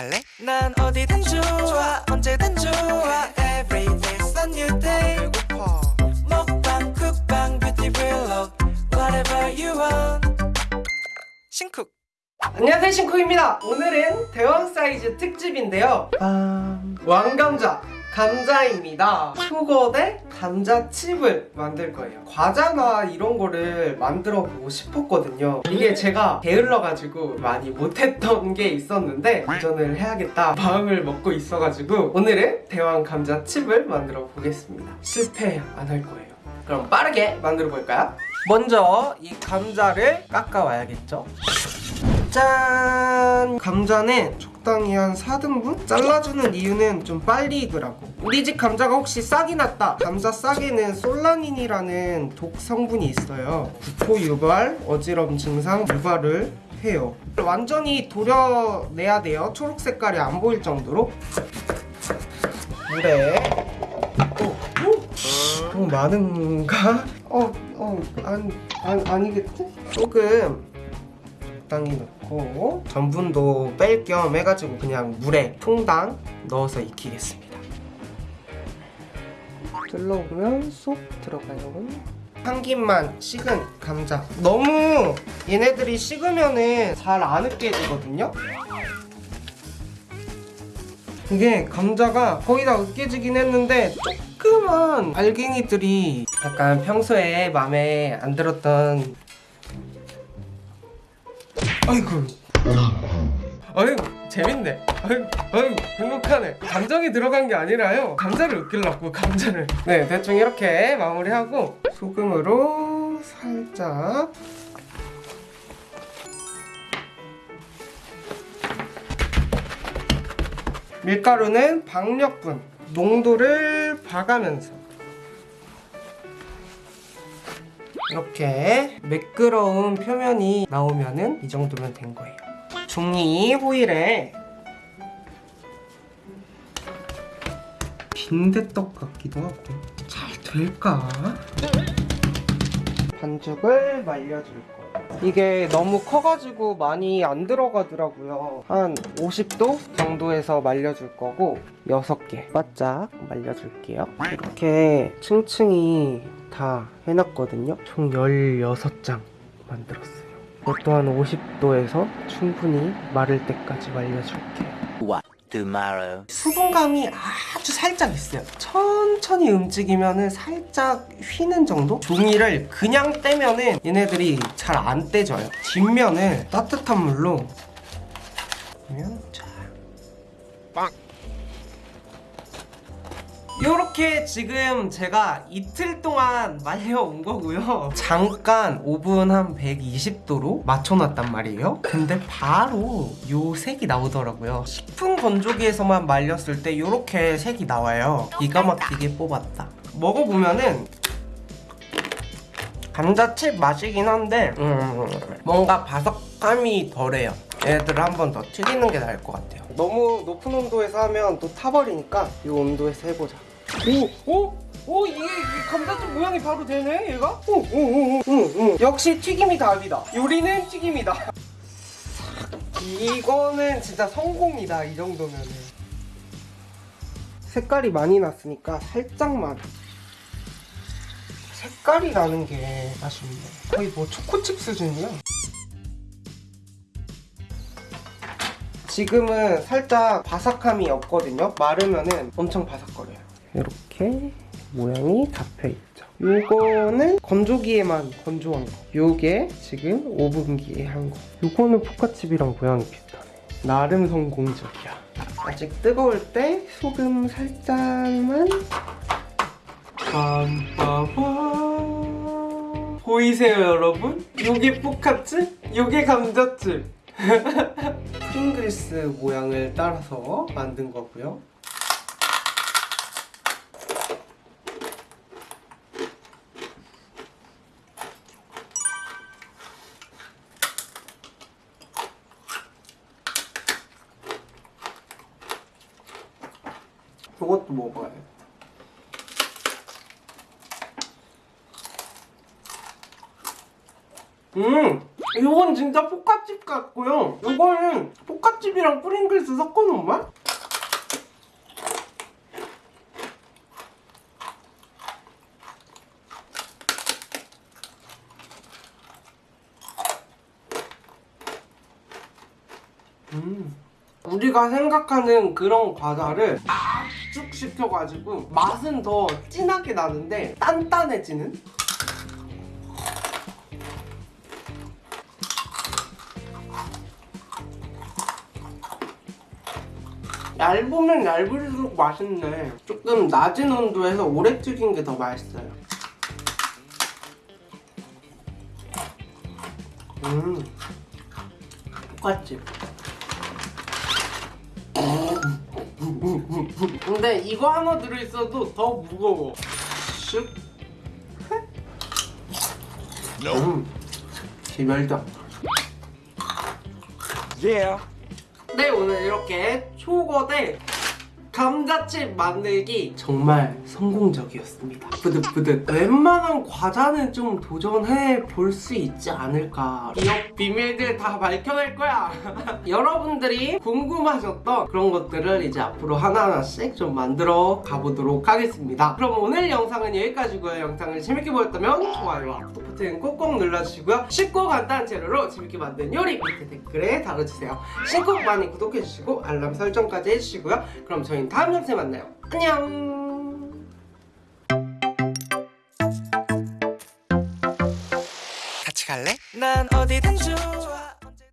갈래? 난 어디든 좋아 언제든 좋아. Every day's a new day. 배고파. 먹방 쿡방 뷰티 블록 Whatever you want. 싱쿡. 안녕하세요 신쿡입니다. 오늘은 대왕 사이즈 특집인데요. 아... 왕감자 감자입니다. 수거 대 감자칩을 만들 거예요. 과자나 이런 거를 만들어 보고 싶었거든요. 이게 제가 게을러가지고 많이 못했던 게 있었는데 도전을 해야겠다 마음을 먹고 있어가지고 오늘은 대왕 감자칩을 만들어 보겠습니다. 실패 안 할 거예요. 그럼 빠르게 만들어 볼까요? 먼저 이 감자를 깎아 와야겠죠 짠! 감자는 적당히 한 4등분? 잘라주는 이유는 좀 빨리 익으라고 우리 집 감자가 혹시 싹이 났다 감자 싹에는 솔라닌이라는 독 성분이 있어요 구토 유발, 어지럼 증상 유발을 해요 완전히 도려내야 돼요 초록 색깔이 안 보일 정도로 물에 어, 어? 너무 많은가? 어, 어, 안, 안, 아니겠지? 조금 적당히 넣고 전분도 뺄 겸 해가지고 그냥 물에 통당 넣어서 익히겠습니다. 둘러보면 쏙 들어가요. 한 김만 식은 감자. 너무 얘네들이 식으면은 잘 안 으깨지거든요? 이게 감자가 거의 다 으깨지긴 했는데 조그만 알갱이들이 약간 평소에 마음에 안 들었던 아이고. 아이고 재밌네. 아이고 아이고 행복하네. 감정이 들어간 게 아니라요. 감자를 으깨려고 감자를. 네 대충 이렇게 마무리하고 소금으로 살짝. 밀가루는 박력분 농도를 봐가면서 이렇게 매끄러운 표면이 나오면은 이 정도면 된 거예요. 종이 호일에 빈대떡 같기도 하고 잘 될까? 반죽을 말려줄 거예요. 이게 너무 커가지고 많이 안 들어가더라고요. 한 50도 정도에서 말려줄 거고 6개 바짝 말려줄게요. 이렇게 층층이 다 해놨거든요. 총 16장 만들었어요. 이것도 한 50도에서 충분히 마를 때까지 말려줄게요. tomorrow. 수분감이 아주 살짝 있어요. 천천히 움직이면 은 살짝 휘는 정도? 종이를 그냥 떼면 은 얘네들이 잘 안 떼져요. 뒷면을 따뜻한 물로 그러면 자. 이렇게 지금 제가 이틀 동안 말려온 거고요. 잠깐 오븐 한 120도로 맞춰놨단 말이에요. 근데 바로 요 색이 나오더라고요. 식품 건조기에서만 말렸을 때 이렇게 색이 나와요. 기가 막히게 뽑았다. 먹어보면은 감자칩 맛이긴 한데 음, 뭔가 바삭함이 덜해요. 얘들을 한 번 더 튀기는 게 나을 것 같아요. 너무 높은 온도에서 하면 또 타버리니까 이 온도에서 해보자 오! 오! 오! 이게, 이게 감자칩 모양이 바로 되네 얘가? 오! 오! 오! 오! 오! 역시 튀김이 답이다 요리는 튀김이다 이거는 진짜 성공이다 이 정도면은 색깔이 많이 났으니까 살짝만 색깔이 나는 게 아쉽네 거의 뭐 초코칩 수준이야 지금은 살짝 바삭함이 없거든요 마르면은 엄청 바삭거려요 이렇게 모양이 잡혀있죠. 요거는 건조기에만 건조한 거. 요게 지금 오븐기에 한거. 요거는 포카칩이랑 모양이 비슷하네 나름 성공적이야. 아직 뜨거울 때 소금 살짝만. 보이세요 여러분? 요게 포카칩? 요게 감자칩. 프링글스 모양을 따라서 만든 거고요 이것도 먹어야 돼. 음! 이건 진짜 포카칩 같고요. 이거는 포카칩이랑 프링글스 섞어놓은 맛? 음. 우리가 생각하는 그런 과자를 압축 시켜가지고 맛은 더 진하게 나는데 단단해지는? 얇으면 얇을수록 맛있네. 조금 낮은 온도에서 오래 튀긴 게 더 맛있어요. 음, 똑같지. 근데 이거 하나 들어있어도 더 무거워. 슉. 음, 기멸적. Yeah. 네 오늘 이렇게 초거 대 감자칩 만들기 정말 성공적이었습니다. 뿌듯뿌듯 웬만한 과자는 좀 도전해 볼 수 있지 않을까. 기업 비밀들 다 밝혀낼 거야. 여러분들이 궁금하셨던 그런 것들을 이제 앞으로 하나하나씩 좀 만들어 가보도록 하겠습니다. 그럼 오늘 영상은 여기까지고요. 영상을 재밌게 보셨다면 좋아요와 구독 버튼 꼭꼭 눌러주시고요. 쉽고 간단한 재료로 재밌게 만든 요리 밑에 댓글에 달아주세요. 신곡 많이 구독해주시고 알람 설정까지 해주시고요. 그럼 저희는 다음 영상에 만나요. 안녕. 같이 갈래? 난 어디든 좋아